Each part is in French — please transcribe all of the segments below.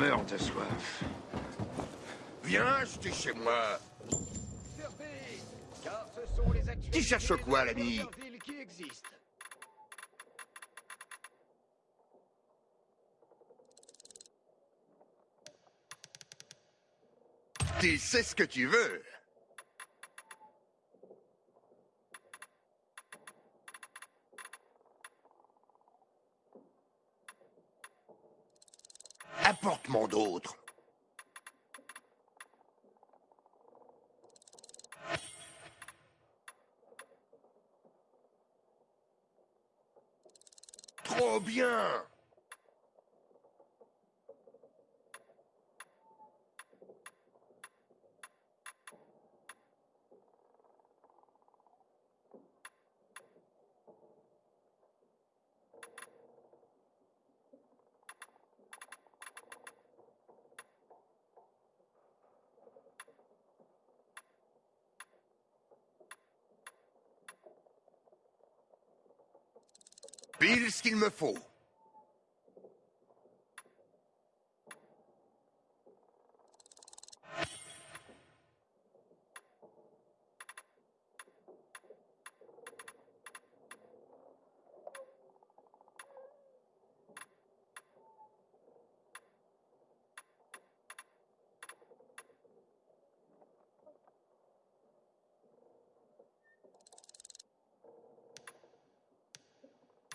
meurs de soif. Viens acheter chez moi. Tu cherches quoi, l'ami. Tu sais ce que tu veux. Apporte-moi d'autres. Trop bien ce qu'il me faut.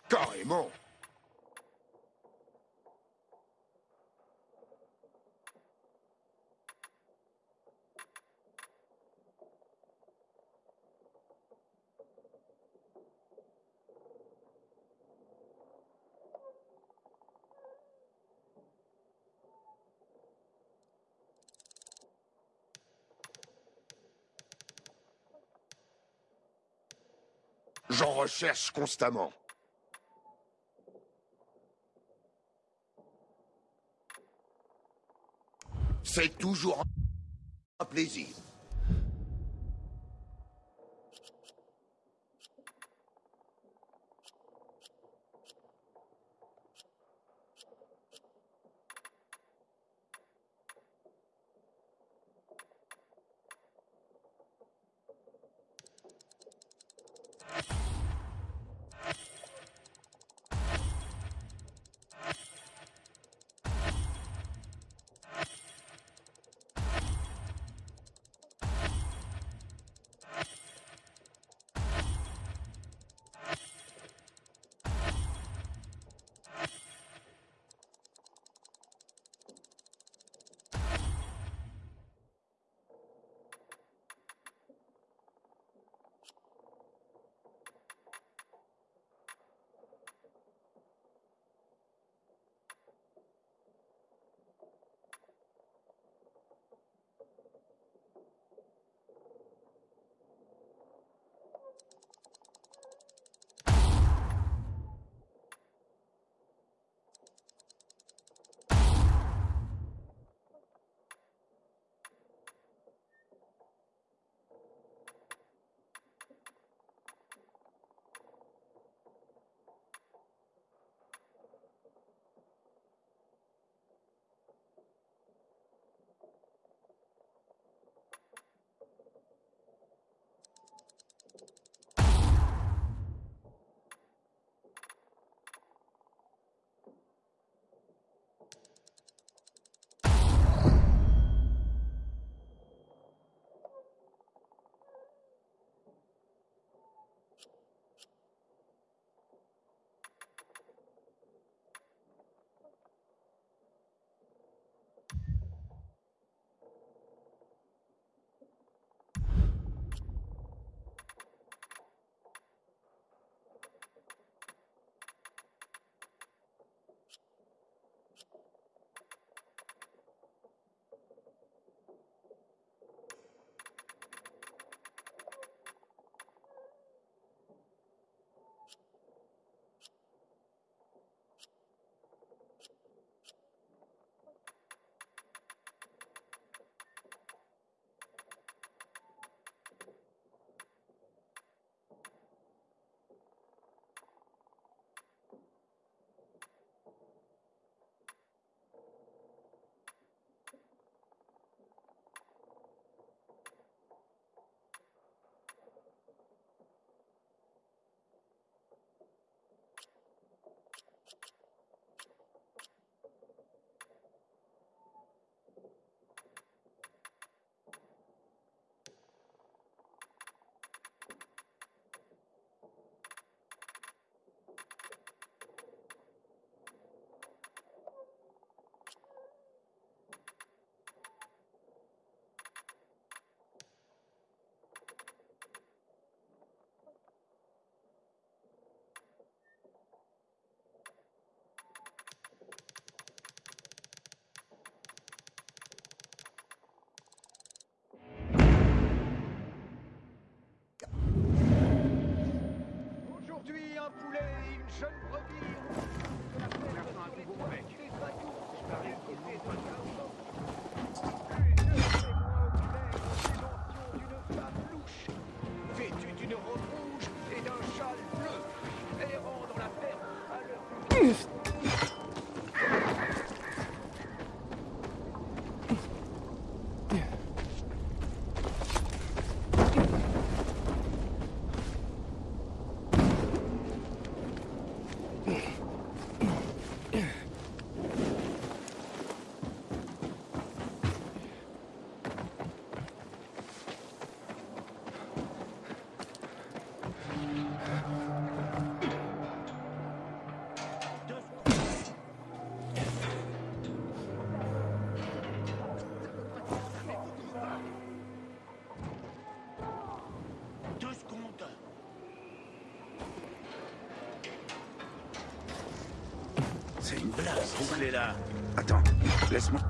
Carrément. J'en recherche constamment. C'est toujours un plaisir. Attends, laisse-moi.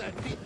Vais t'ouvrir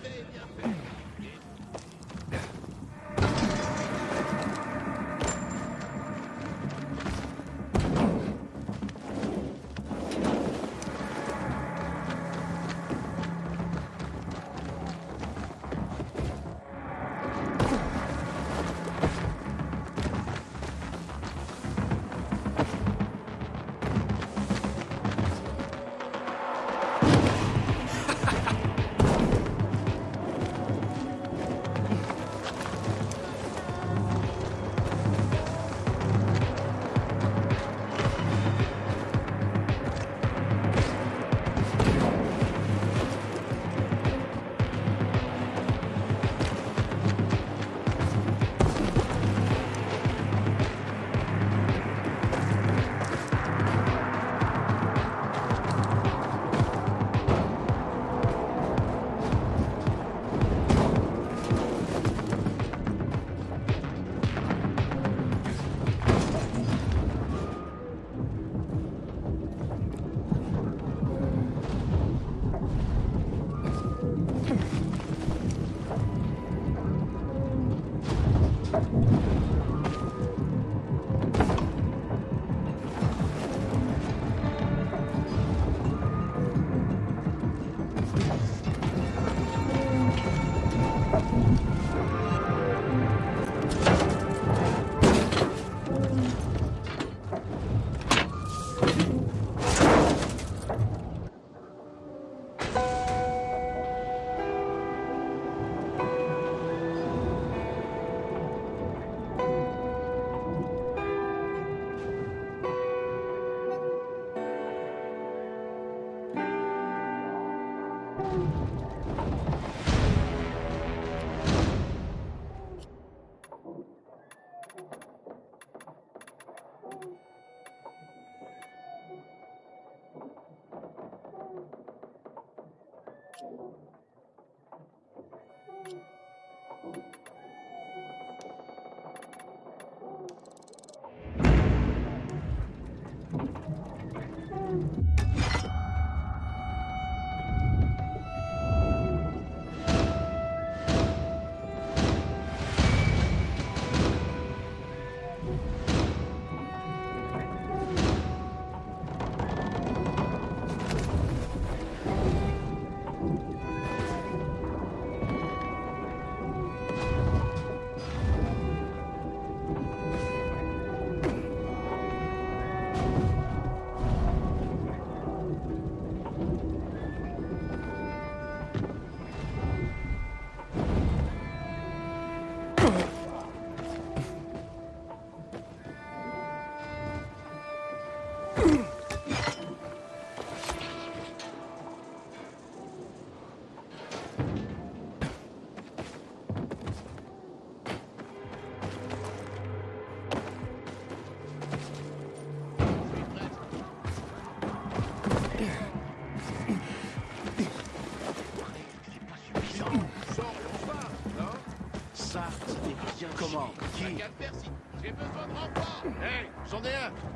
Hé, j'en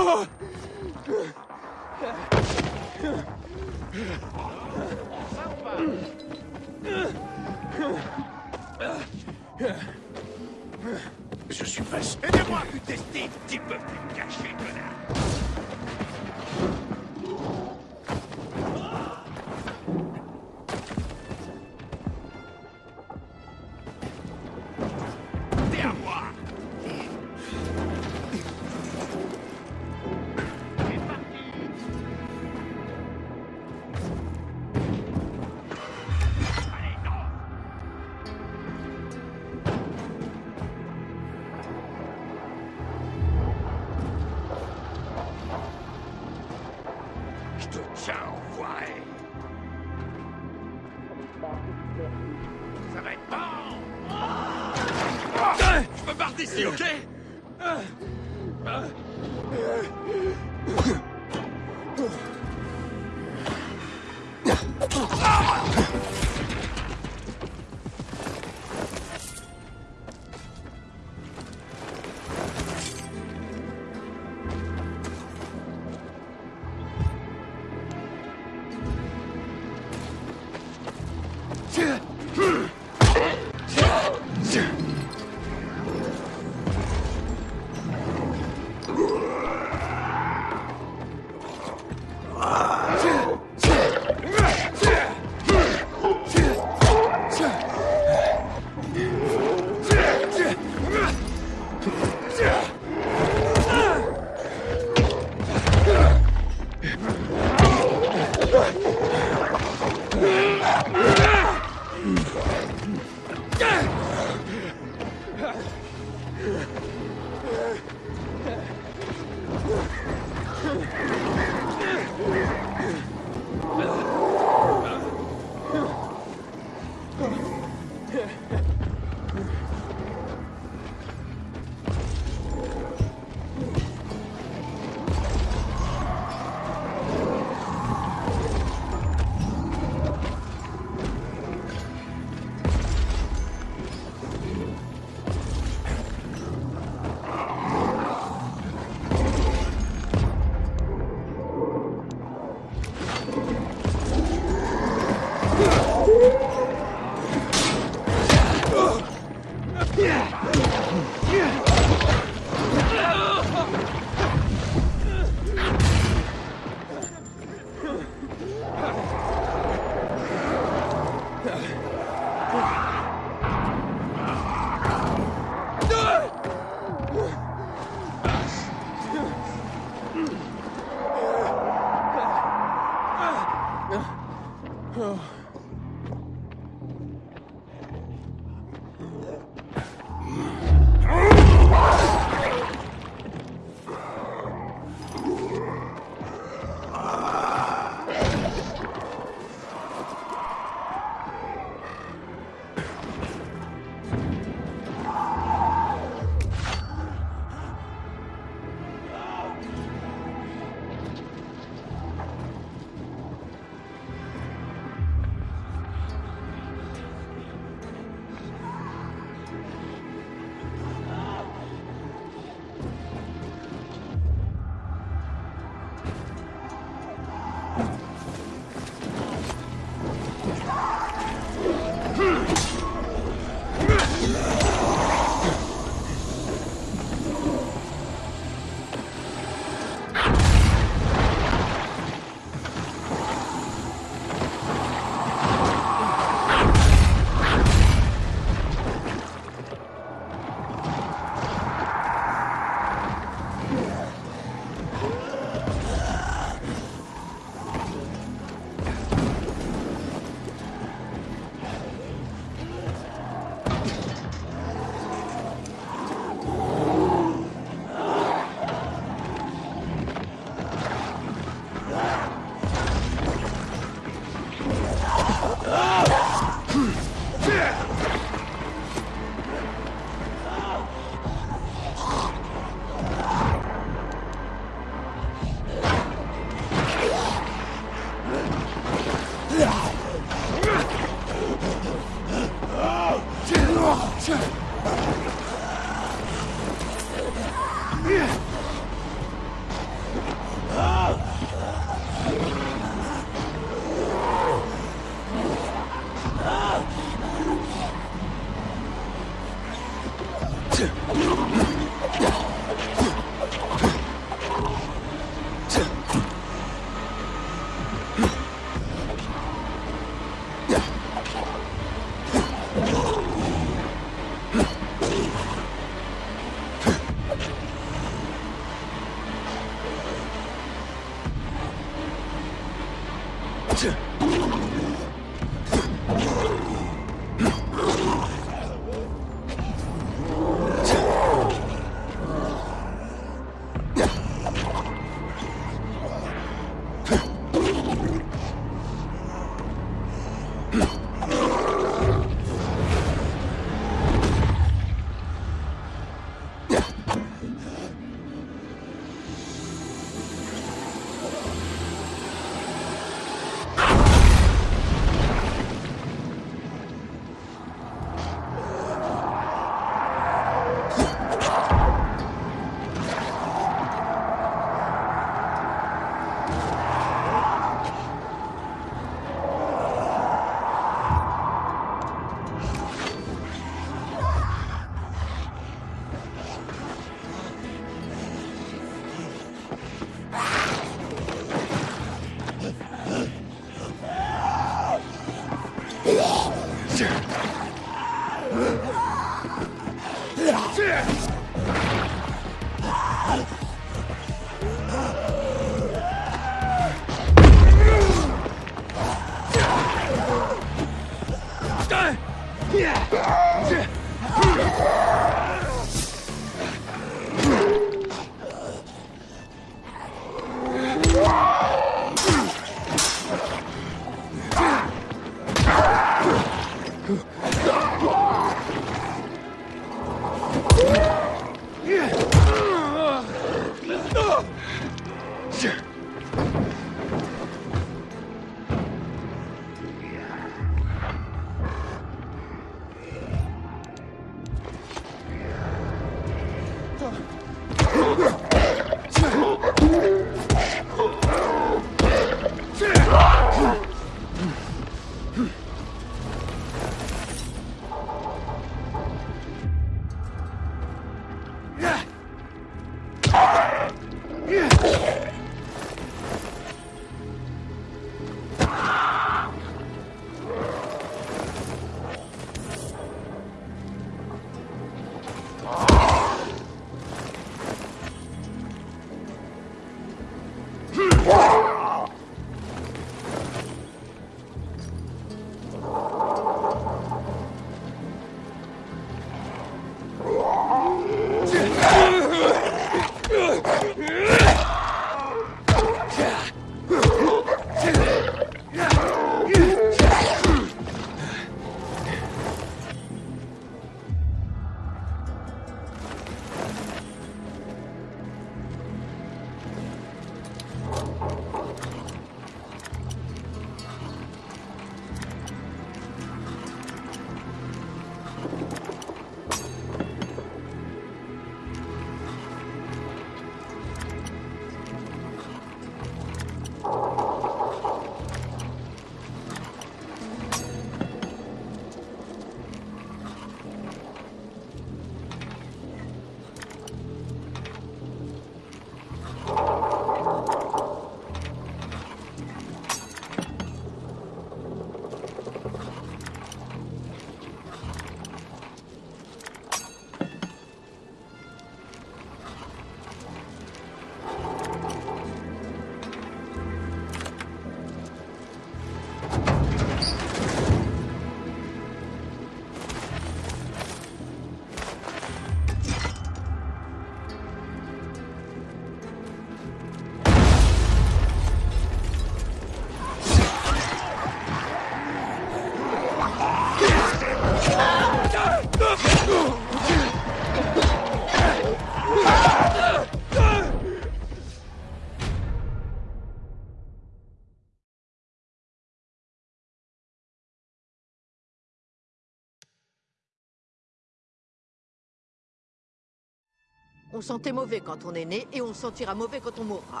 On sentait mauvais quand on est né et on sentira mauvais quand on mourra.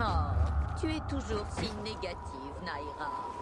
Oh, tu es toujours si négative, Naira.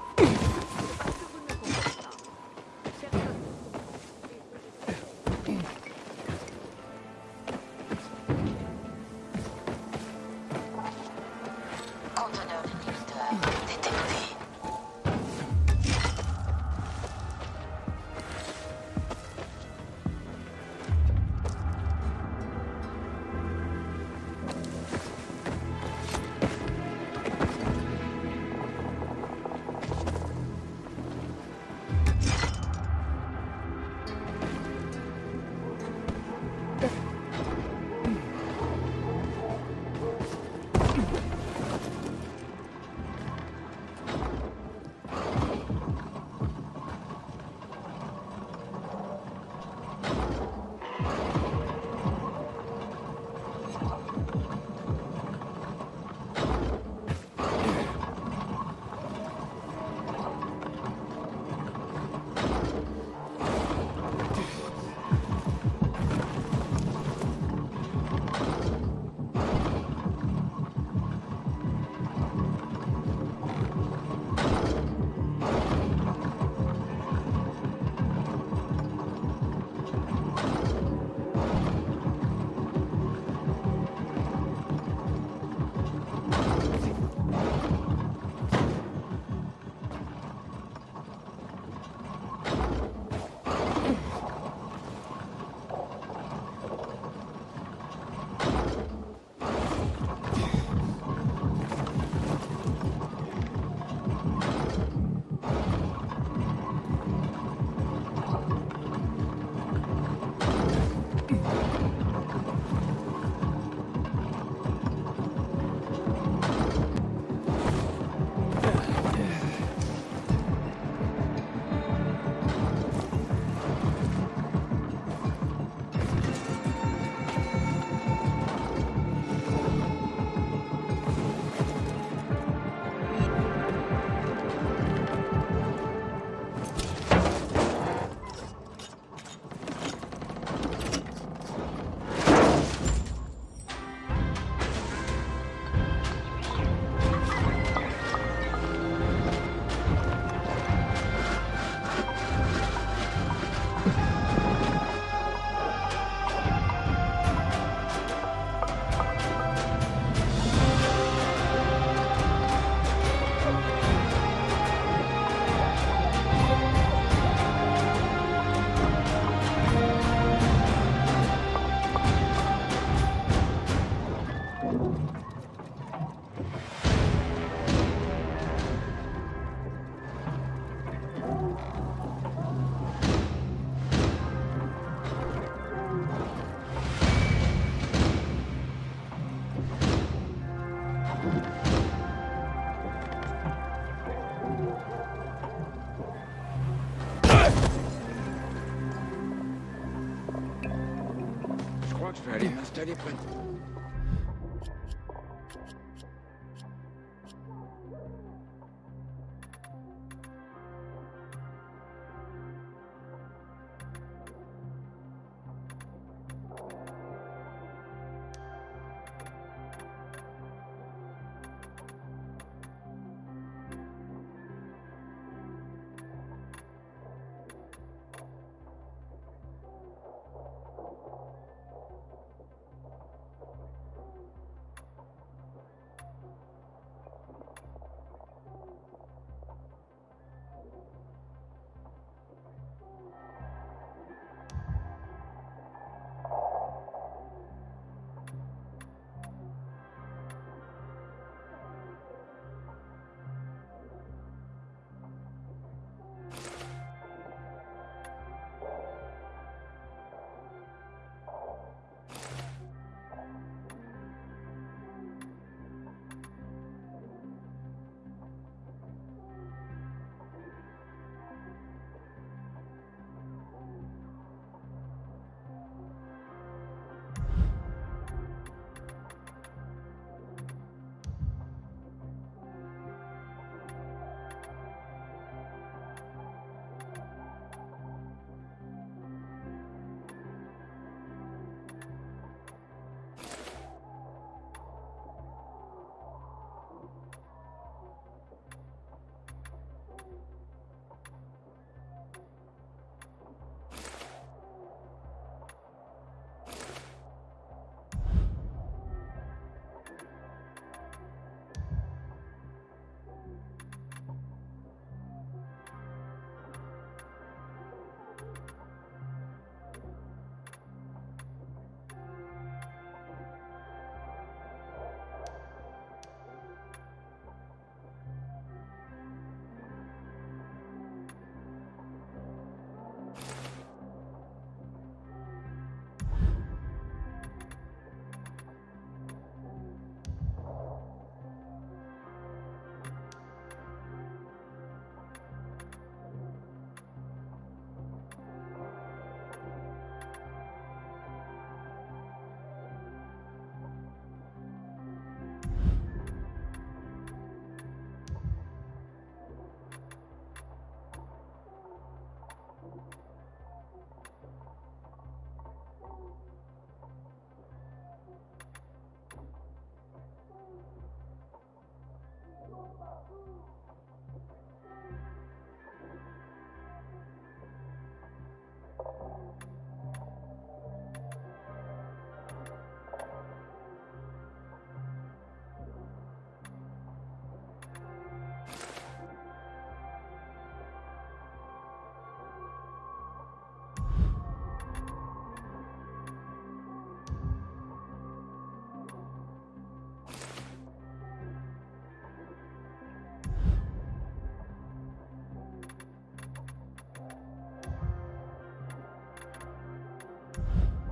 Je vais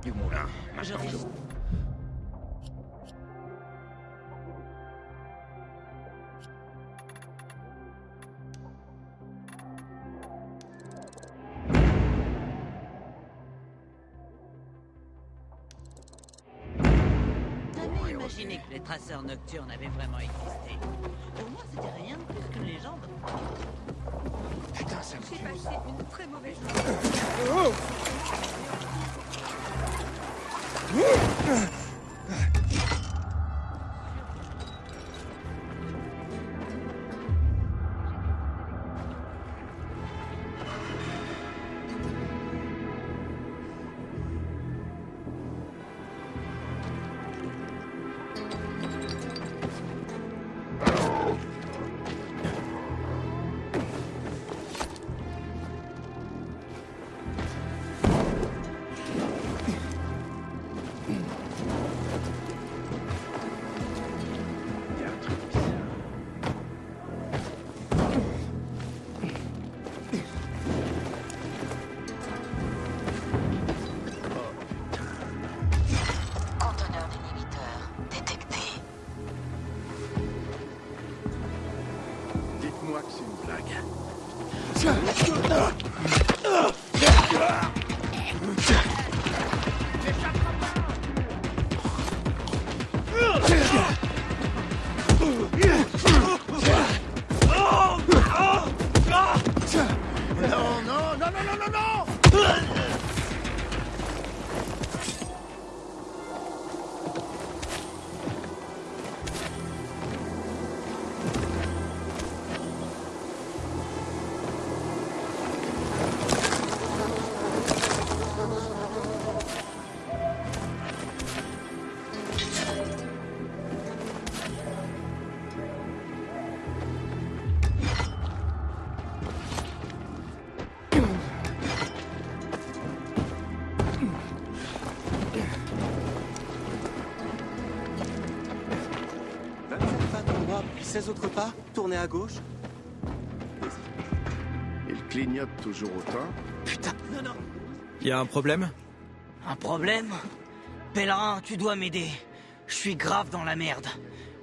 Du moulin. Jamais imaginé que les traceurs nocturnes avaient vraiment existé. Pour moi, c'était rien de plus qu'une légende. Putain, ça me J'ai passé une très mauvaise journée. Il Whoa! 16 autres pas, tournez à gauche. Il clignote toujours autant. Putain, non, non. Y a un problème? Un problème? Pèlerin, tu dois m'aider. Je suis grave dans la merde.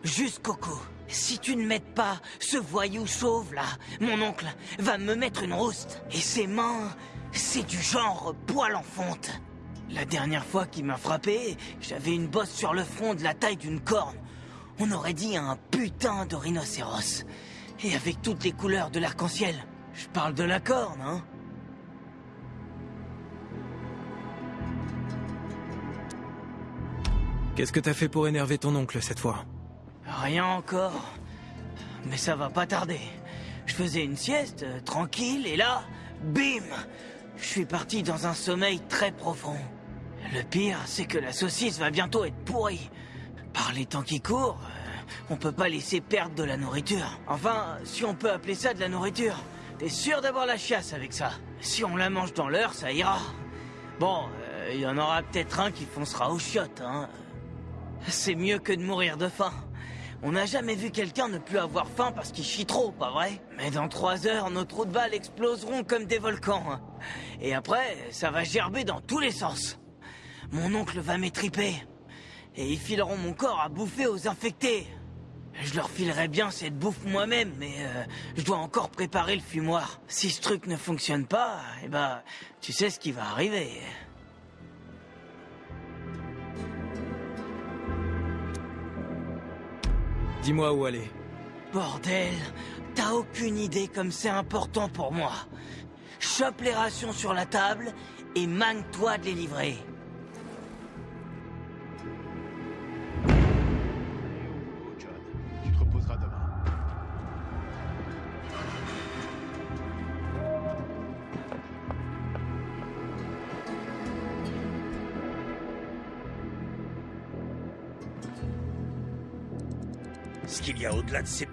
Jusqu'au cou. Si tu ne m'aides pas, ce voyou chauve là, mon oncle, va me mettre une rouste. Et ses mains, c'est du genre poil en fonte. La dernière fois qu'il m'a frappé, j'avais une bosse sur le front de la taille d'une corne. On aurait dit un putain de rhinocéros. Et avec toutes les couleurs de l'arc-en-ciel. Je parle de la corne, hein Qu'est-ce que t'as fait pour énerver ton oncle cette fois? Rien encore. Mais ça va pas tarder. Je faisais une sieste, euh, tranquille, et là, bim Je suis parti dans un sommeil très profond. Le pire, c'est que la saucisse va bientôt être pourrie. Par les temps qui courent, euh, on peut pas laisser perdre de la nourriture. Enfin, si on peut appeler ça de la nourriture. T'es sûr d'avoir la chiasse avec ça? Si on la mange dans l'heure, ça ira. Bon, euh, il y en aura peut-être un qui foncera aux chiottes, hein. C'est mieux que de mourir de faim. On n'a jamais vu quelqu'un ne plus avoir faim parce qu'il chie trop, pas vrai? Mais dans trois heures, nos trous de balles exploseront comme des volcans. Et après, ça va gerber dans tous les sens. Mon oncle va m'étriper. Et ils fileront mon corps à bouffer aux infectés. Je leur filerai bien cette bouffe moi-même, mais euh, je dois encore préparer le fumoir. Si ce truc ne fonctionne pas, eh ben, tu sais ce qui va arriver. Dis-moi où aller. Bordel, t'as aucune idée comme c'est important pour moi. Chope les rations sur la table et manque-toi de les livrer. Qu'il y a au-delà de ces...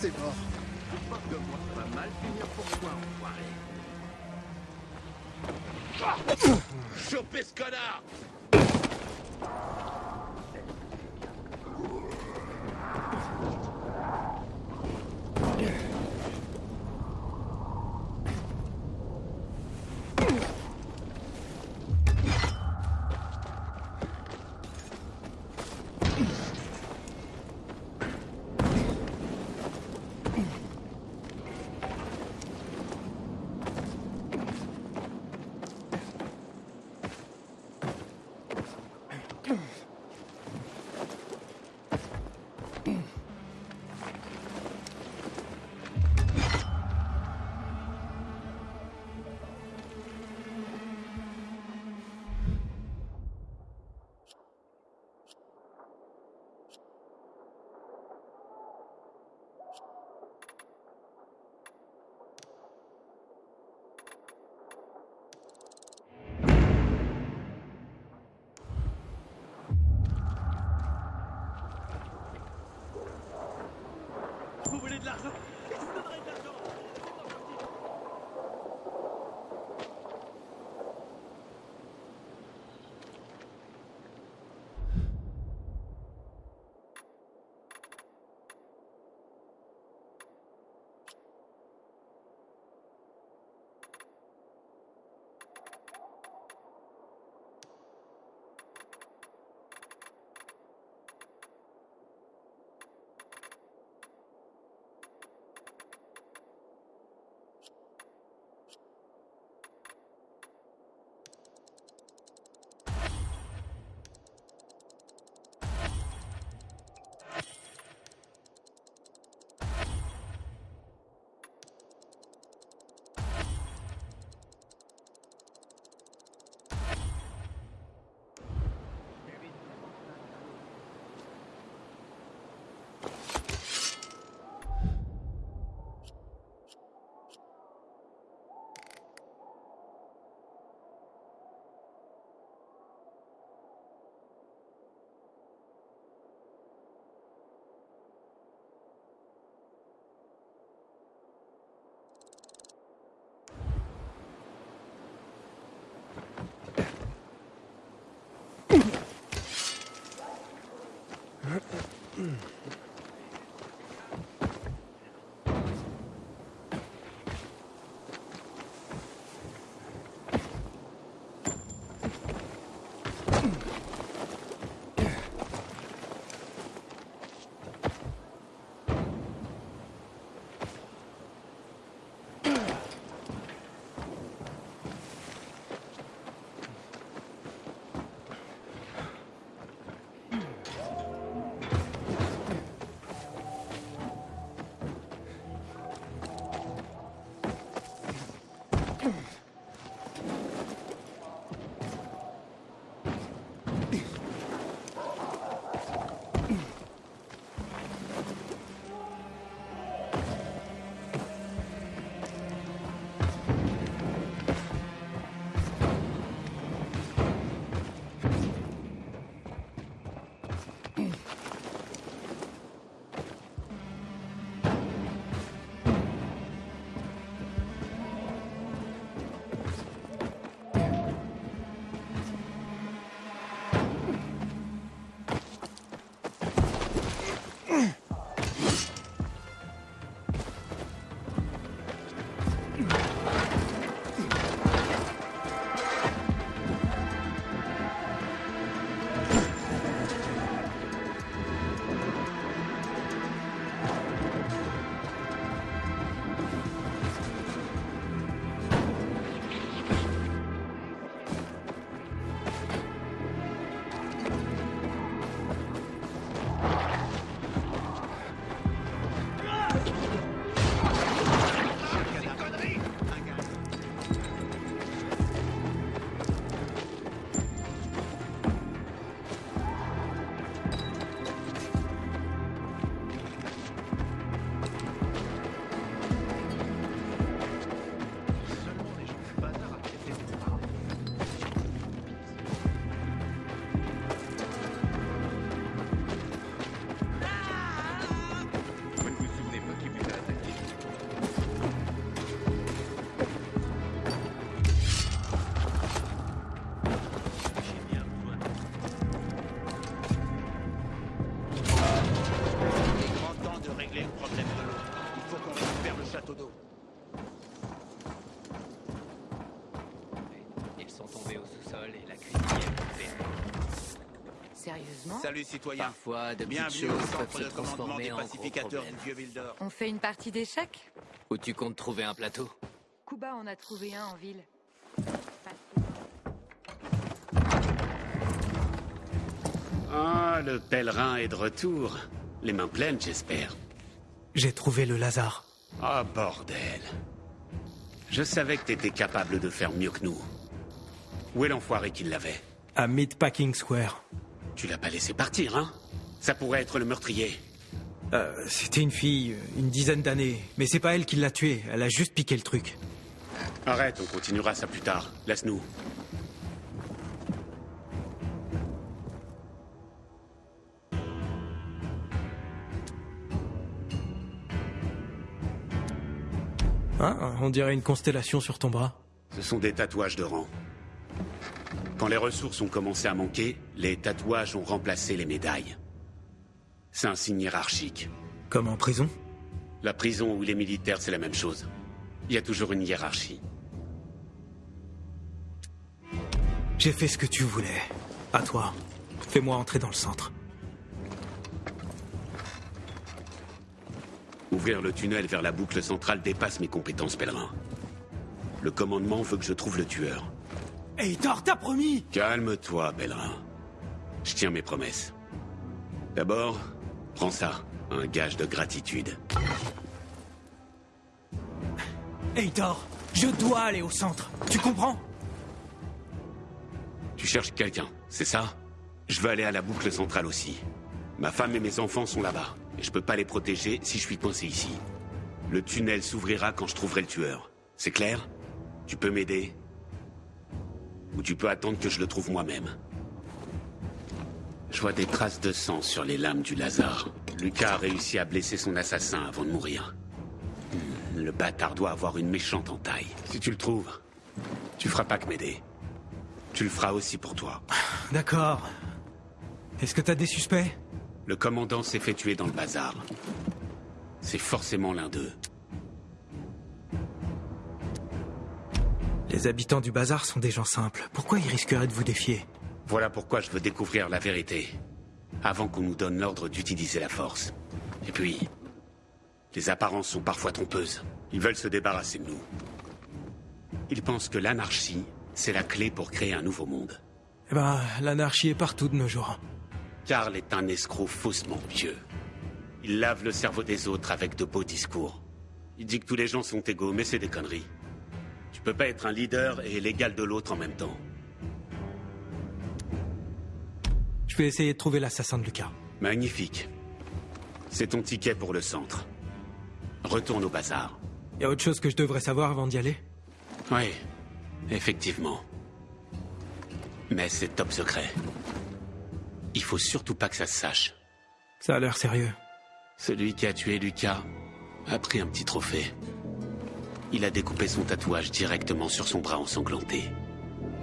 c'est mort. Pas que moi, ça va mal finir pour toi, enfoiré. Chopez ce connard Mm. Salut citoyen. Parfois, de Bienvenue au choses peuvent centre se de commandement transformer des en gros pacificateurs du vieux. On fait une partie d'échecs Où tu comptes trouver un plateau? Kuba en a trouvé un en ville. Ah, le pèlerin est de retour. Les mains pleines, j'espère. J'ai trouvé le Lazare. Ah, bordel. Je savais que t'étais capable de faire mieux que nous. Où est l'enfoiré qui l'avait? À Meatpacking Square. Tu l'as pas laissé partir, hein? Ça pourrait être le meurtrier. Euh, C'était une fille, une dizaine d'années. Mais c'est pas elle qui l'a tuée. Elle a juste piqué le truc. Arrête, on continuera ça plus tard. Laisse-nous. Hein On dirait une constellation sur ton bras. Ce sont des tatouages de rang. Quand les ressources ont commencé à manquer, les tatouages ont remplacé les médailles. C'est un signe hiérarchique. Comme en prison? La prison ou les militaires, c'est la même chose. Il y a toujours une hiérarchie. J'ai fait ce que tu voulais. À toi. Fais-moi entrer dans le centre. Ouvrir le tunnel vers la boucle centrale dépasse mes compétences, pèlerin. Le commandement veut que je trouve le tueur. Thor, t'as promis Calme-toi, pèlerin. Je tiens mes promesses. D'abord, prends ça, un gage de gratitude. Hey, Thor, je dois aller au centre. Tu comprends? Tu cherches quelqu'un, c'est ça? Je veux aller à la boucle centrale aussi. Ma femme et mes enfants sont là-bas, et je peux pas les protéger si je suis coincé ici. Le tunnel s'ouvrira quand je trouverai le tueur. C'est clair? Tu peux m'aider? Ou tu peux attendre que je le trouve moi-même. Je vois des traces de sang sur les lames du Lazare. Lucas a réussi à blesser son assassin avant de mourir. Hmm, Le bâtard doit avoir une méchante entaille. Si tu le trouves, tu feras pas que m'aider. Tu le feras aussi pour toi. D'accord. Est-ce que t'as des suspects? Le commandant s'est fait tuer dans le bazar. C'est forcément l'un d'eux. Les habitants du bazar sont des gens simples. Pourquoi ils risqueraient de vous défier Voilà pourquoi je veux découvrir la vérité. Avant qu'on nous donne l'ordre d'utiliser la force. Et puis, les apparences sont parfois trompeuses. Ils veulent se débarrasser de nous. Ils pensent que l'anarchie, c'est la clé pour créer un nouveau monde. Eh ben, l'anarchie est partout de nos jours. Karl est un escroc faussement pieux. Il lave le cerveau des autres avec de beaux discours. Il dit que tous les gens sont égaux, mais c'est des conneries. Tu peux pas être un leader et l'égal de l'autre en même temps. Je vais essayer de trouver l'assassin de Lucas. Magnifique. C'est ton ticket pour le centre. Retourne au bazar. Y a autre chose que je devrais savoir avant d'y aller? Oui, effectivement. Mais c'est top secret. Il faut surtout pas que ça se sache. Ça a l'air sérieux. Celui qui a tué Lucas a pris un petit trophée. Il a découpé son tatouage directement sur son bras ensanglanté.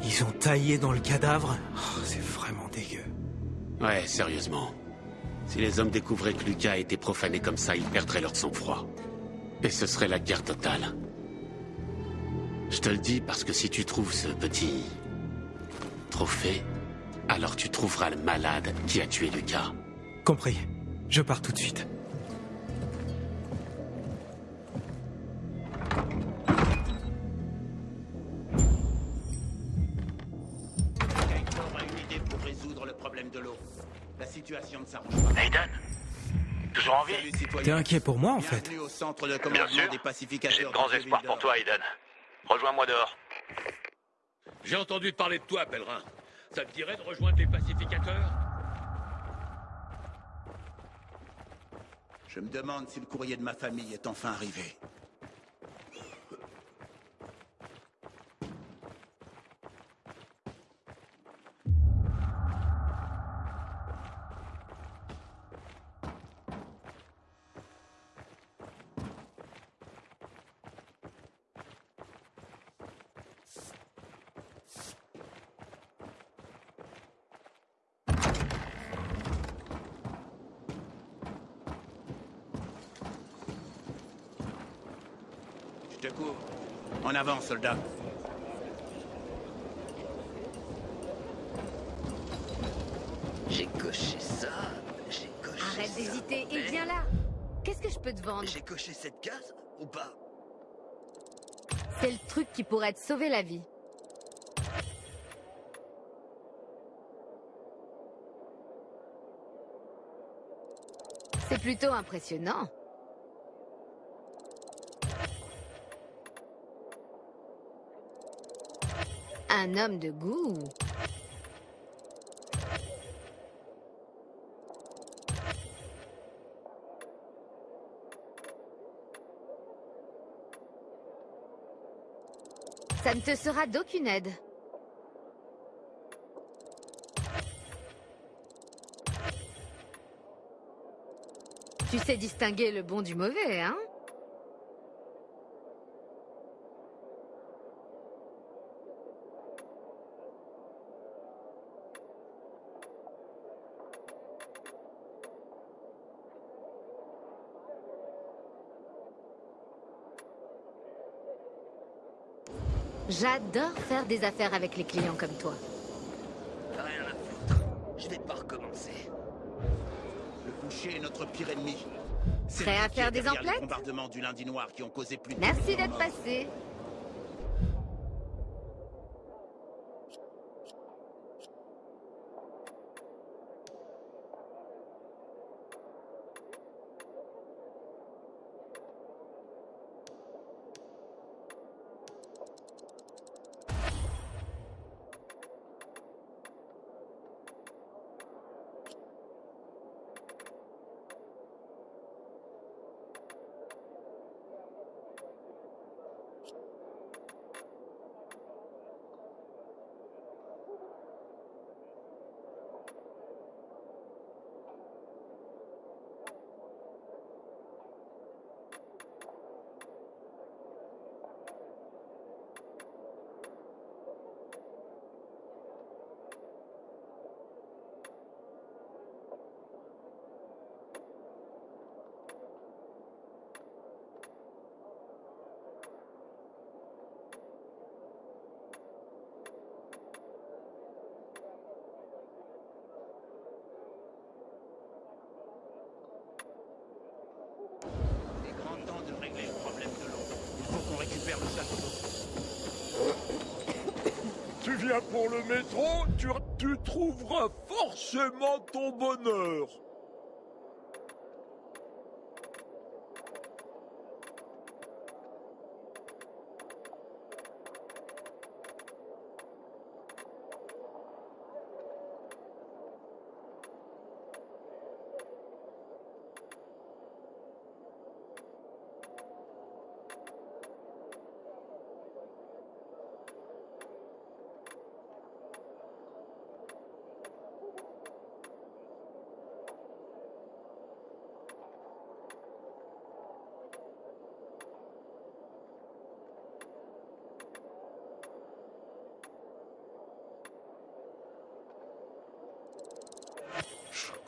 Ils ont taillé dans le cadavre? Oh, C'est vraiment dégueu. Ouais, sérieusement. Si les hommes découvraient que Lucas a été profané comme ça, ils perdraient leur sang-froid. Et ce serait la guerre totale. Je te le dis parce que si tu trouves ce petit trophée, alors tu trouveras le malade qui a tué Lucas. Compris. Je pars tout de suite. Situation ne s'arrange pas. Aiden Toujours en vie Salut, citoyen. T'es inquiet pour moi, en fait au centre de Bien commandement sûr. des J'ai pacificateurs de grands espoirs pour toi, Aiden. Rejoins-moi dehors. J'ai entendu parler de toi, pèlerin. Ça te dirait de rejoindre les pacificateurs? Je me demande si le courrier de ma famille est enfin arrivé. Avant, soldat. J'ai coché ça, j'ai coché Arrête ça. d'hésiter et viens là. Qu'est-ce que je peux te vendre? J'ai coché cette case ou pas? C'est le truc qui pourrait te sauver la vie. C'est plutôt impressionnant. Un homme de goût. Ça ne te sera d'aucune aide. Tu sais distinguer le bon du mauvais, hein? J'adore faire des affaires avec les clients comme toi. Rien à foutre. Je vais pas recommencer. Le coucher est notre pire ennemi. C'est Prêt à faire des emplettes bombardements du lundi noir qui ont causé plus de Merci 10 000 d'être morts. passé. Il est grand temps de régler le problème de l'eau. Il Tu viens pour le métro, tu trouveras forcément ton bonheur.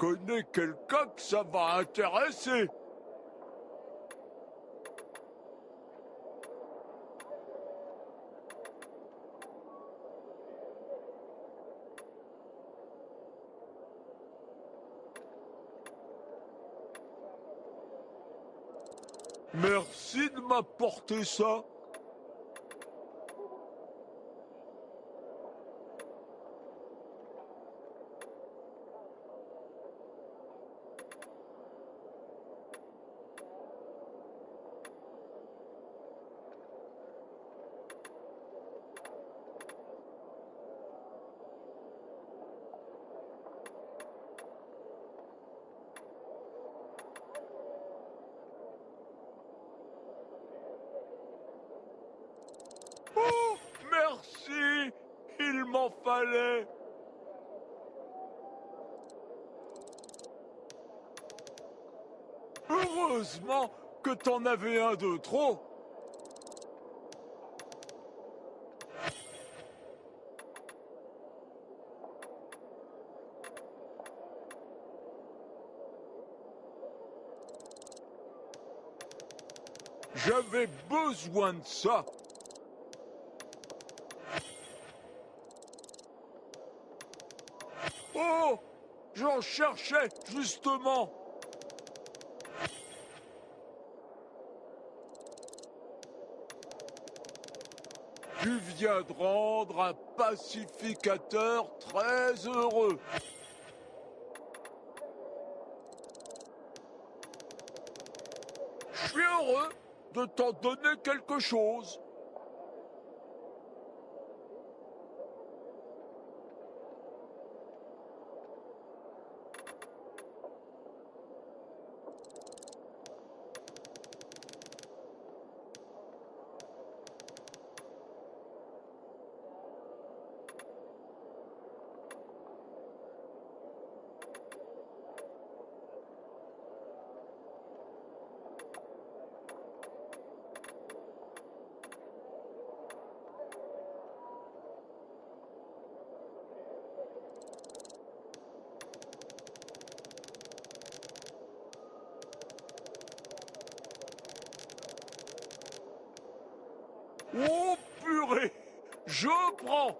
Connais quelqu'un que ça va intéresser. Merci de m'apporter ça. Oh, merci Il m'en fallait Heureusement un de trop J'avais besoin de ça. Oh J'en cherchais, justement. Tu viens de rendre un pacificateur très heureux. Je suis heureux de t'en donner quelque chose. Oh purée Je prends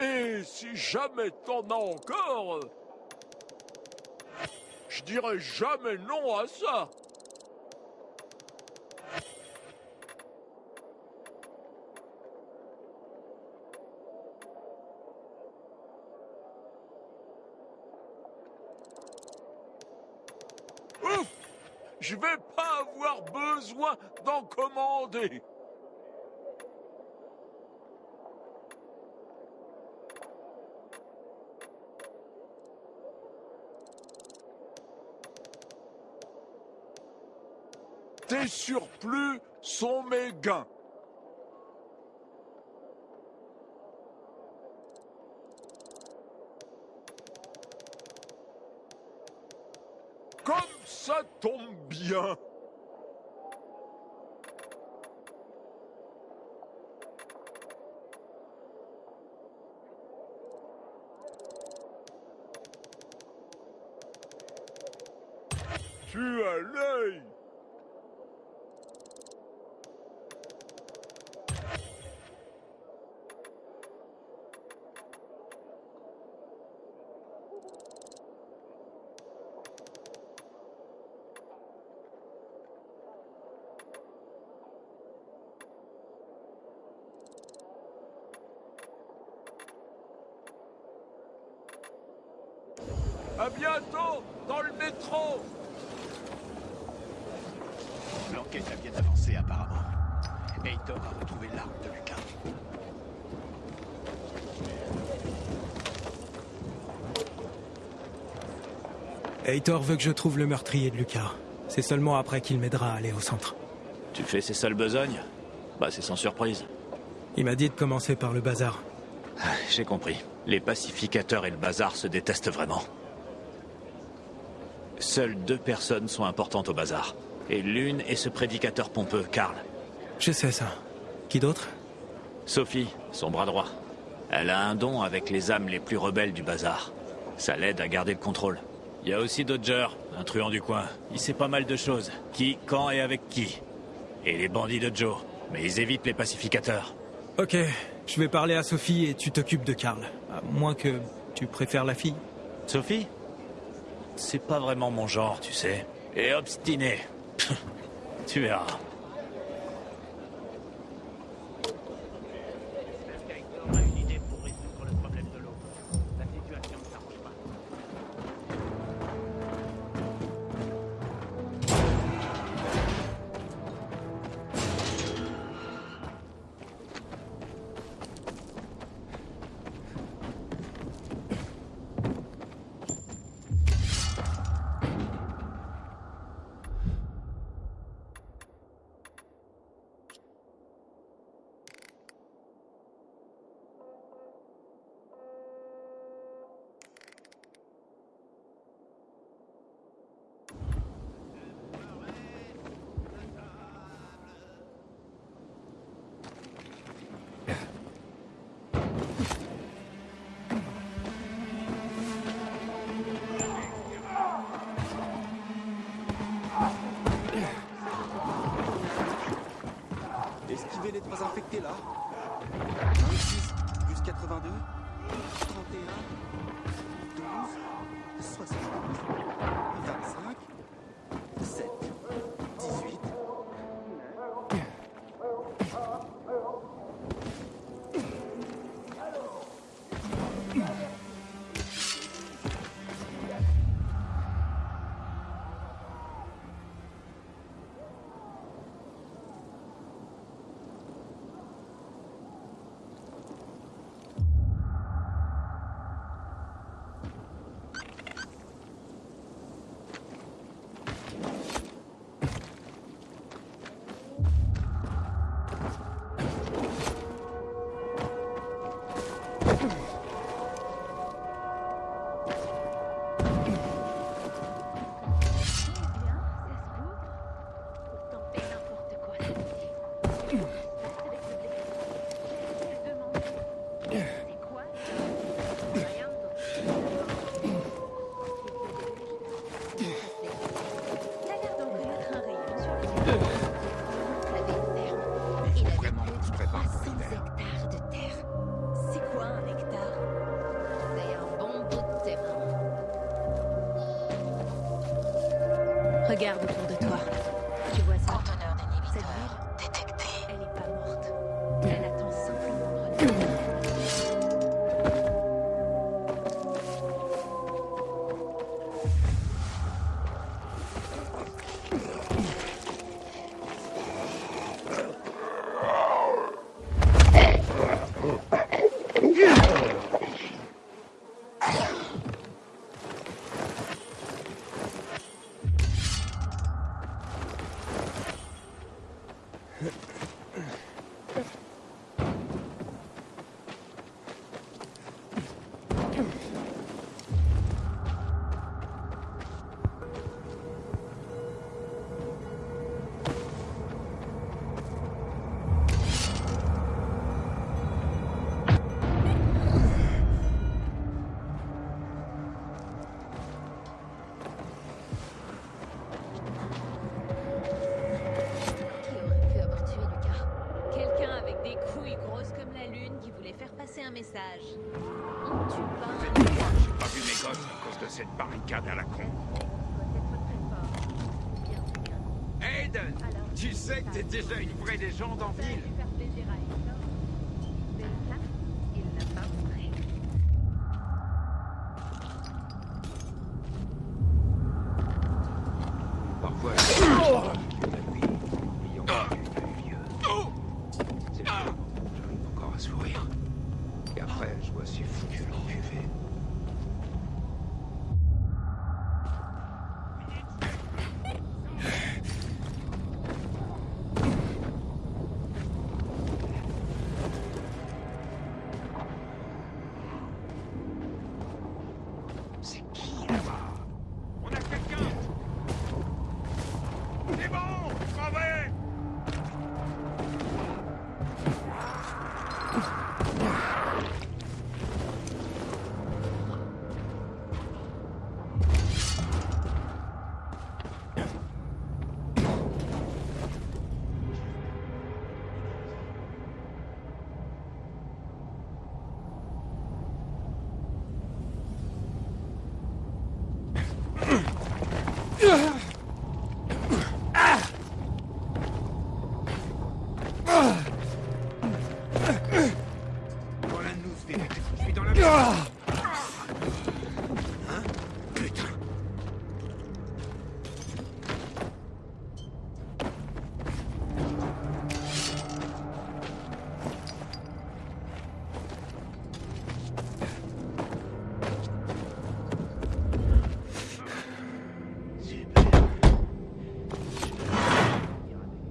Et si jamais t'en as encore. Je dirais jamais non à ça. Ouf! Je vais pas avoir besoin d'en commander surplus sont mes gains. Comme ça tombe bien. Tu as l'œil À bientôt dans le métro L'enquête a bien avancé apparemment. Heitor a retrouvé l'arme de Lucas. Heitor veut que je trouve le meurtrier de Lucas. C'est seulement après qu'il m'aidera à aller au centre. Tu fais ces seules besognes? Bah c'est sans surprise. Il m'a dit de commencer par le bazar. Ah, J'ai compris. Les pacificateurs et le bazar se détestent vraiment. Seules deux personnes sont importantes au bazar. Et l'une est ce prédicateur pompeux, Karl. Je sais ça. Qui d'autre? Sophie, son bras droit. Elle a un don avec les âmes les plus rebelles du bazar. Ça l'aide à garder le contrôle. Il y a aussi Dodger, un truand du coin. Il sait pas mal de choses. Qui, quand et avec qui. Et les bandits de Joe. Mais ils évitent les pacificateurs. Ok, je vais parler à Sophie et tu t'occupes de Karl. À moins que tu préfères la fille. Sophie? C'est pas vraiment mon genre, tu sais. Et obstiné. tu verras. Regarde autour de toi.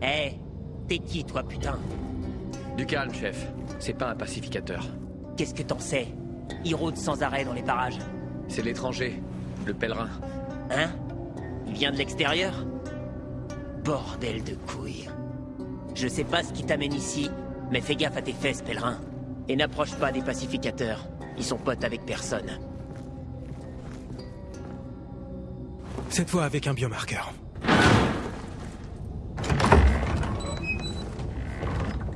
Eh, hey, t'es qui toi putain Du calme chef, c'est pas un pacificateur. Qu'est-ce que t'en sais Il rôde sans arrêt dans les parages. C'est l'étranger, le pèlerin. Hein Il vient de l'extérieur Bordel de couilles. Je sais pas ce qui t'amène ici, mais fais gaffe à tes fesses, pèlerin. Et n'approche pas des pacificateurs. Ils sont potes avec personne. Cette fois avec un biomarqueur.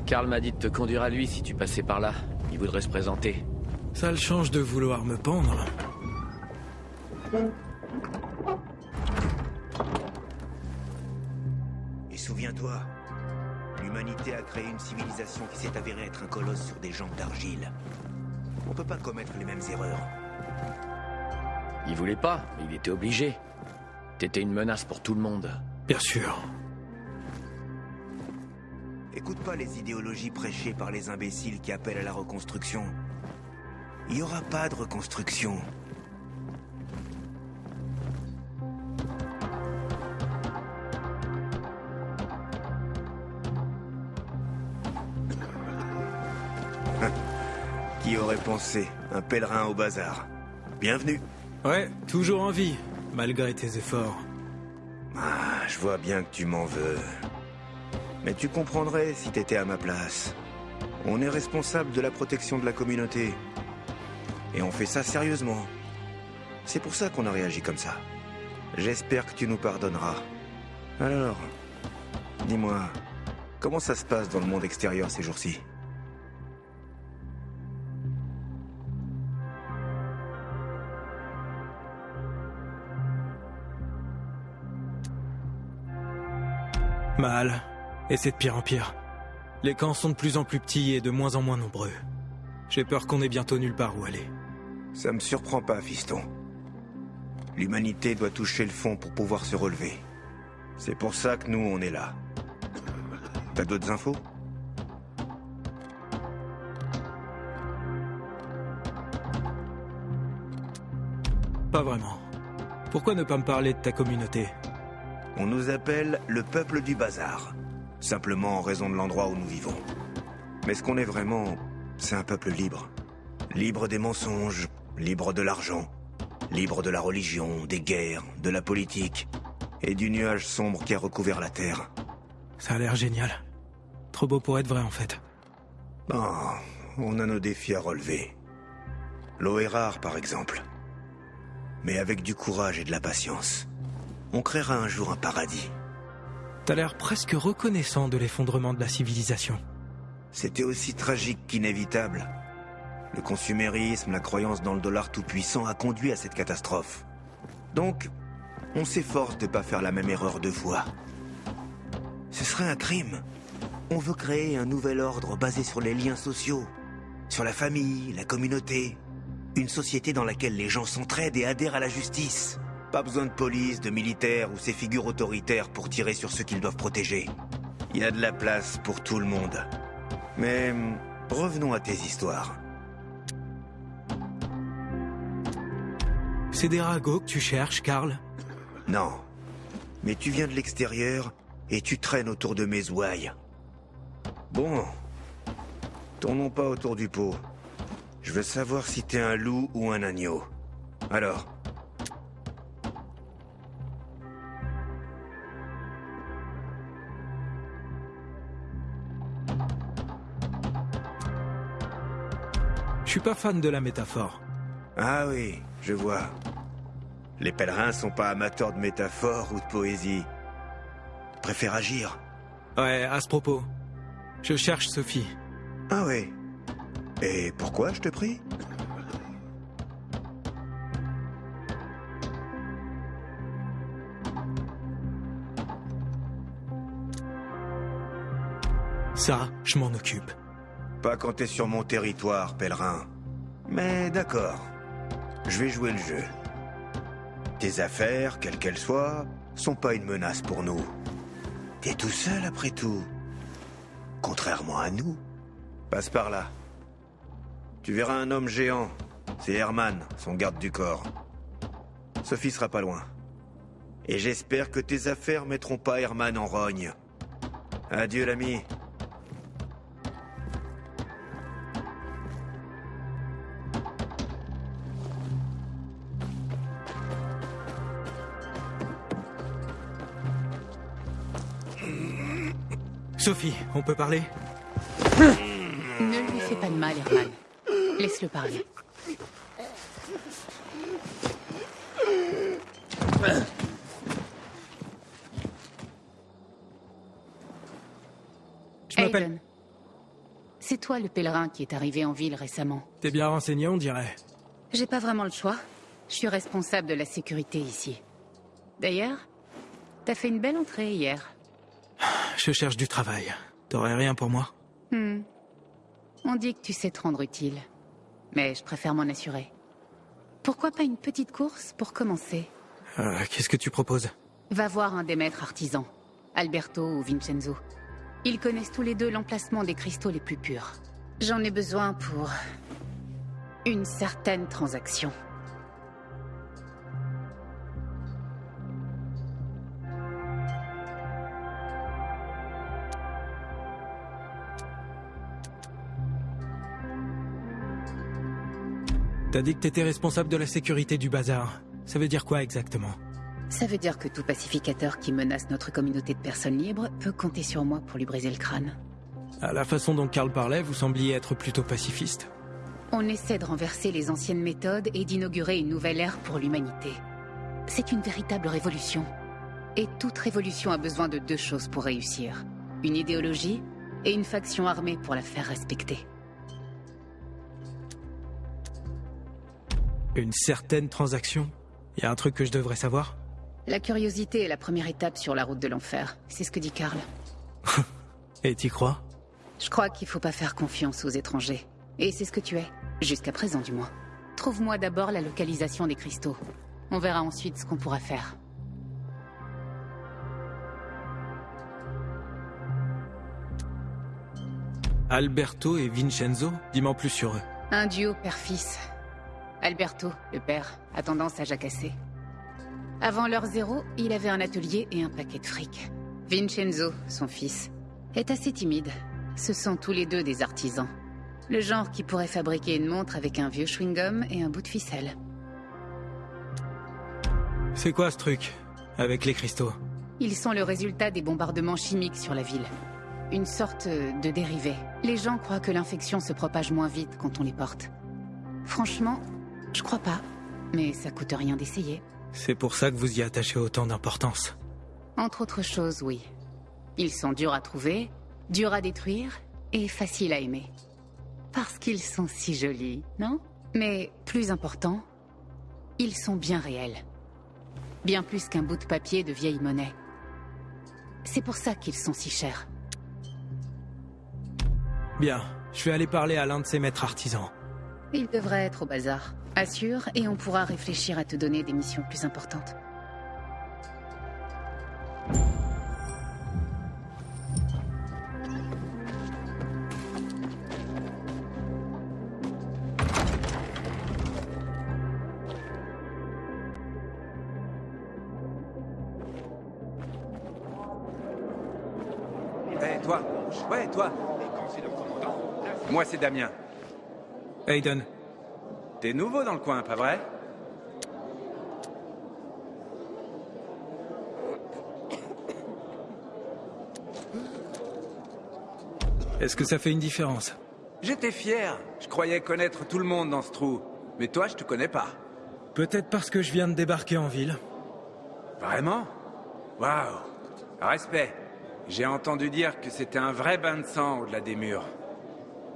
Karl m'a dit de te conduire à lui si tu passais par là. Il voudrait se présenter. Ça le change de vouloir me pendre. Et souviens-toi, l'humanité a créé une civilisation qui s'est avérée être un colosse sur des jambes d'argile. On peut pas commettre les mêmes erreurs. Il voulait pas, mais il était obligé. T'étais une menace pour tout le monde. Bien sûr. Écoute pas les idéologies prêchées par les imbéciles qui appellent à la reconstruction. Il y aura pas de reconstruction. Qui aurait pensé Un pèlerin au bazar? Bienvenue. Ouais, toujours en vie, malgré tes efforts. Ah, je vois bien que tu m'en veux. Mais tu comprendrais si t'étais à ma place. On est responsable de la protection de la communauté. Et on fait ça sérieusement. C'est pour ça qu'on a réagi comme ça. J'espère que tu nous pardonneras. Alors, dis-moi, comment ça se passe dans le monde extérieur ces jours-ci? Mal. Et c'est de pire en pire. Les camps sont de plus en plus petits et de moins en moins nombreux. J'ai peur qu'on ait bientôt nulle part où aller. Ça me surprend pas, fiston. L'humanité doit toucher le fond pour pouvoir se relever. C'est pour ça que nous, on est là. T'as d'autres infos? Pas vraiment. Pourquoi ne pas me parler de ta communauté? On nous appelle le peuple du bazar. Simplement en raison de l'endroit où nous vivons. Mais ce qu'on est vraiment, c'est un peuple libre. Libre des mensonges, libre de l'argent, libre de la religion, des guerres, de la politique et du nuage sombre qui a recouvert la Terre. Ça a l'air génial. Trop beau pour être vrai en fait. Bon, on a nos défis à relever. L'eau est rare par exemple. Mais avec du courage et de la patience, on créera un jour un paradis. T'as l'air presque reconnaissant de l'effondrement de la civilisation. C'était aussi tragique qu'inévitable. Le consumérisme, la croyance dans le dollar tout-puissant a conduit à cette catastrophe. Donc, on s'efforce de ne pas faire la même erreur deux fois. Ce serait un crime. On veut créer un nouvel ordre basé sur les liens sociaux, sur la famille, la communauté. Une société dans laquelle les gens s'entraident et adhèrent à la justice. Pas besoin de police, de militaires ou ces figures autoritaires pour tirer sur ceux qu'ils doivent protéger. Il y a de la place pour tout le monde. Mais revenons à tes histoires. C'est des ragots que tu cherches, Karl? Non. Mais tu viens de l'extérieur et tu traînes autour de mes ouailles. Bon. Tournons pas autour du pot. Je veux savoir si t'es un loup ou un agneau. Alors, suis pas fan de la métaphore. Ah oui, je vois. Les pèlerins sont pas amateurs de métaphores ou de poésie. Préfèrent agir. Ouais, à ce propos. Je cherche Sophie. Ah oui. Et pourquoi, je te prie? Ça, je m'en occupe. Pas quand t'es sur mon territoire, pèlerin. Mais d'accord. Je vais jouer le jeu. Tes affaires, quelles qu'elles soient, sont pas une menace pour nous. T'es tout seul après tout. Contrairement à nous. Passe par là. Tu verras un homme géant. C'est Herman, son garde du corps. Sophie sera pas loin. Et j'espère que tes affaires mettront pas Herman en rogne. Adieu l'ami. Sophie, on peut parler Ne lui fais pas de mal, Herman. Laisse-le parler. Je m'appelle... C'est toi le pèlerin qui est arrivé en ville récemment. T'es bien renseigné, on dirait. J'ai pas vraiment le choix. Je suis responsable de la sécurité ici. D'ailleurs, t'as fait une belle entrée hier. Je cherche du travail. T'aurais rien pour moi Hmm. On dit que tu sais te rendre utile. Mais je préfère m'en assurer. Pourquoi pas une petite course pour commencer Euh, Qu'est-ce que tu proposes Va voir un des maîtres artisans, Alberto ou Vincenzo. Ils connaissent tous les deux l'emplacement des cristaux les plus purs. J'en ai besoin pour... une certaine transaction. T'as dit que t'étais responsable de la sécurité du bazar. Ça veut dire quoi exactement? Ça veut dire que tout pacificateur qui menace notre communauté de personnes libres peut compter sur moi pour lui briser le crâne. À la façon dont Karl parlait, vous sembliez être plutôt pacifiste. On essaie de renverser les anciennes méthodes et d'inaugurer une nouvelle ère pour l'humanité. C'est une véritable révolution. Et toute révolution a besoin de deux choses pour réussir. Une idéologie et une faction armée pour la faire respecter. Une certaine transaction Y a un truc que je devrais savoir La curiosité est la première étape sur la route de l'enfer. C'est ce que dit Karl. Et t'y crois? Je crois qu'il faut pas faire confiance aux étrangers. Et c'est ce que tu es. Jusqu'à présent, du moins. Trouve-moi d'abord la localisation des cristaux. On verra ensuite ce qu'on pourra faire. Alberto et Vincenzo Dis-moi plus sur eux. Un duo père-fils. Alberto, le père, a tendance à jacasser. Avant l'heure zéro, il avait un atelier et un paquet de fric. Vincenzo, son fils, est assez timide. Ce sont tous les deux des artisans. Le genre qui pourrait fabriquer une montre avec un vieux chewing-gum et un bout de ficelle. C'est quoi ce truc Avec les cristaux? Ils sont le résultat des bombardements chimiques sur la ville. Une sorte de dérivé. Les gens croient que l'infection se propage moins vite quand on les porte. Franchement, je crois pas. Mais ça coûte rien d'essayer. C'est pour ça que vous y attachez autant d'importance. Entre autres choses, oui. Ils sont durs à trouver, durs à détruire et faciles à aimer. Parce qu'ils sont si jolis, non? Mais plus important, ils sont bien réels. Bien plus qu'un bout de papier de vieille monnaie. C'est pour ça qu'ils sont si chers. Bien, je vais aller parler à l'un de ces maîtres artisans. Il devrait être au bazar. Assure, et on pourra réfléchir à te donner des missions plus importantes. Eh, toi Ouais, toi Moi, c'est Damien. Aiden. T'es nouveau dans le coin, pas vrai Est-ce que ça fait une différence J'étais fier. Je croyais connaître tout le monde dans ce trou. Mais toi, je te connais pas. Peut-être parce que je viens de débarquer en ville. Vraiment Waouh Respect. J'ai entendu dire que c'était un vrai bain de sang au-delà des murs.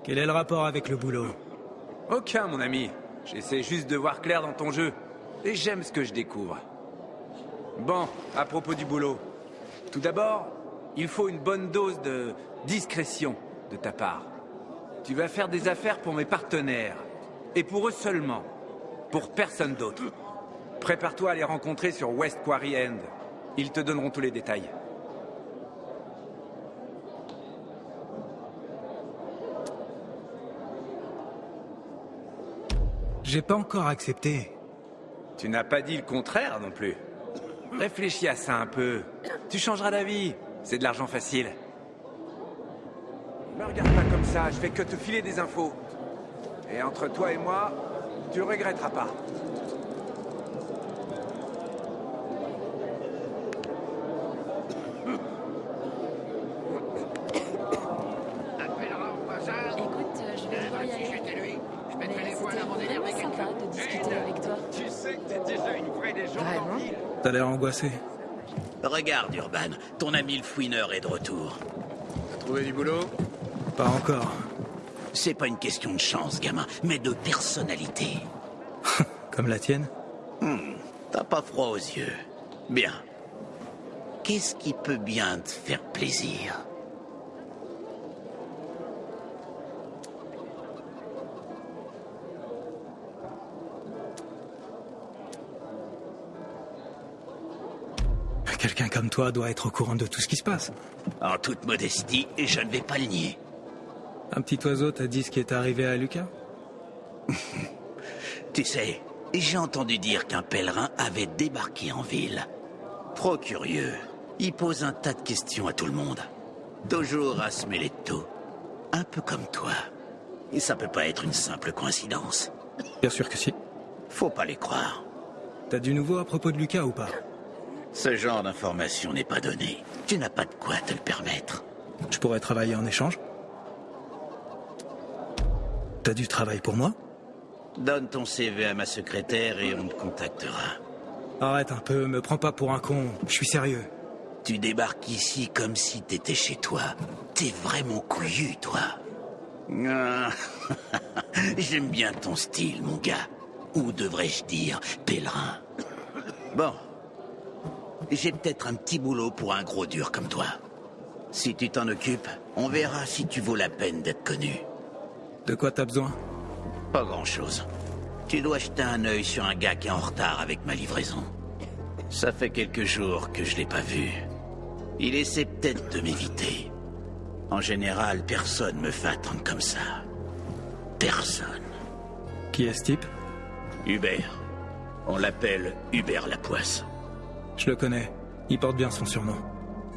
Quel est le rapport avec le boulot? Aucun, mon ami. J'essaie juste de voir clair dans ton jeu. Et j'aime ce que je découvre. Bon, à propos du boulot. Tout d'abord, il faut une bonne dose de discrétion de ta part. Tu vas faire des affaires pour mes partenaires. Et pour eux seulement. Pour personne d'autre. Prépare-toi à les rencontrer sur West Quarry End. Ils te donneront tous les détails. J'ai pas encore accepté. Tu n'as pas dit le contraire non plus. Réfléchis à ça un peu. Tu changeras d'avis. C'est de l'argent facile. Me regarde pas comme ça, je fais que te filer des infos. Et entre toi et moi, tu regretteras pas. Écoute, euh, je vais devoir y aller. Mais c'était vraiment sympa de discuter avec toi. Tu sais que t'es déjà une vraie légende en ville. T'as l'air angoissé. Regarde, Urban, ton ami le fouineur est de retour. Trouvé du boulot? Pas encore. C'est pas une question de chance, gamin, mais de personnalité. Comme la tienne? Hmm, T'as pas froid aux yeux. Bien. Qu'est-ce qui peut bien te faire plaisir? Quelqu'un comme toi doit être au courant de tout ce qui se passe. En toute modestie, et je ne vais pas le nier. Un petit oiseau t'a dit ce qui est arrivé à Lucas Tu sais, j'ai entendu dire qu'un pèlerin avait débarqué en ville. Trop curieux. Il pose un tas de questions à tout le monde. Toujours à se mêler de tout. Un peu comme toi. Et ça peut pas être une simple coïncidence. Bien sûr que si. Faut pas les croire. T'as du nouveau à propos de Lucas ou pas? Ce genre d'information n'est pas donné. Tu n'as pas de quoi te le permettre. Je pourrais travailler en échange T'as du travail pour moi? Donne ton CV à ma secrétaire et on te contactera. Arrête un peu, me prends pas pour un con, je suis sérieux. Tu débarques ici comme si t'étais chez toi. T'es vraiment couillu, toi. Ah, J'aime bien ton style, mon gars. Ou devrais-je dire, pèlerin? Bon. J'ai peut-être un petit boulot pour un gros dur comme toi. Si tu t'en occupes, on verra si tu vaux la peine d'être connu. De quoi t'as besoin? Pas grand-chose. Tu dois jeter un œil sur un gars qui est en retard avec ma livraison. Ça fait quelques jours que je l'ai pas vu. Il essaie peut-être de m'éviter. En général, personne me fait attendre comme ça. Personne. Qui est ce type? Hubert. On l'appelle Hubert Lapoisse. Je le connais, il porte bien son surnom.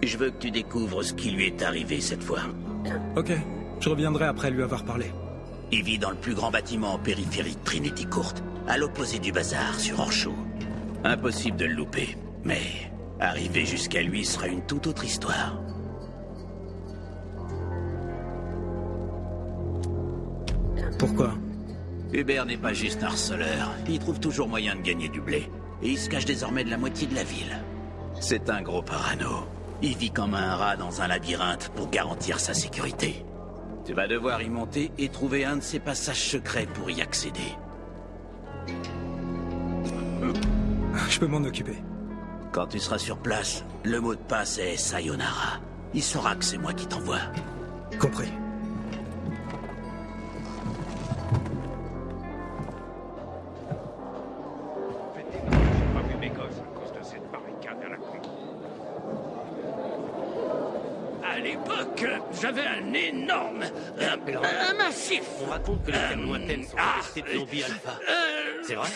Je veux que tu découvres ce qui lui est arrivé cette fois. Ok, je reviendrai après lui avoir parlé. Il vit dans le plus grand bâtiment en périphérie de Trinity Court, à l'opposé du bazar, sur Orchot. Impossible de le louper, mais arriver jusqu'à lui sera une toute autre histoire. Pourquoi? Hubert n'est pas juste un harceleur, il trouve toujours moyen de gagner du blé. Et il se cache désormais de la moitié de la ville. C'est un gros parano. Il vit comme un rat dans un labyrinthe pour garantir sa sécurité. Tu vas devoir y monter et trouver un de ses passages secrets pour y accéder. Je peux m'en occuper. Quand tu seras sur place, le mot de passe est Sayonara. Il saura que c'est moi qui t'envoie. Compris. On raconte que les terres lointaines sont ah, infestées de zombies alpha. euh, C'est vrai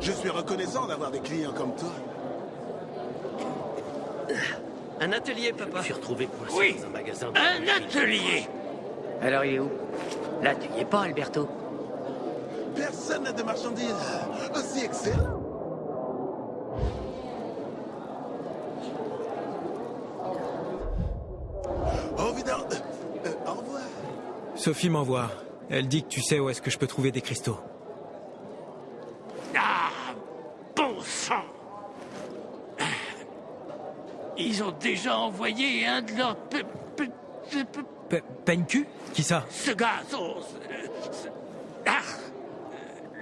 Je suis reconnaissant d'avoir des clients comme toi. Un atelier, papa. Je suis retrouvé coincé Oui, dans un magasin. un atelier. Alors il est où? Là, tu y es pas, Alberto. Personne n'a de marchandises aussi excellent. Au vidange. Euh, euh, au revoir. Sophie m'envoie. Elle dit que tu sais où est-ce que je peux trouver des cristaux. Ah, bon sang. Ils ont déjà envoyé un de leurs... pe- pe- pe- pe- Pe- Pencu Qui ça? Ce gars, son- ce- ce- ah,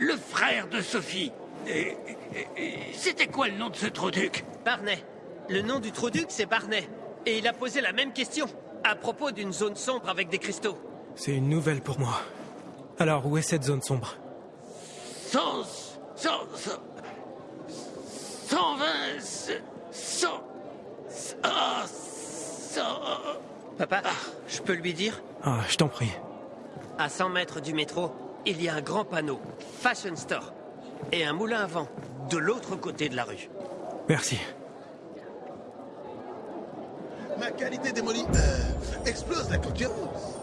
le frère de Sophie. Et- et- et C'était quoi le nom de ce troduc? Barney. Le nom du Troduc, c'est Barney. Et il a posé la même question. À propos d'une zone sombre avec des cristaux. C'est une nouvelle pour moi. Alors, où est cette zone sombre 100... 100... 120... 100... Ah, 100... Papa, je peux lui dire Ah, je t'en prie. À 100 mètres du métro, il y a un grand panneau, Fashion Store, et un moulin à vent, de l'autre côté de la rue. Merci. Ma qualité démolie euh, explose la concurrence.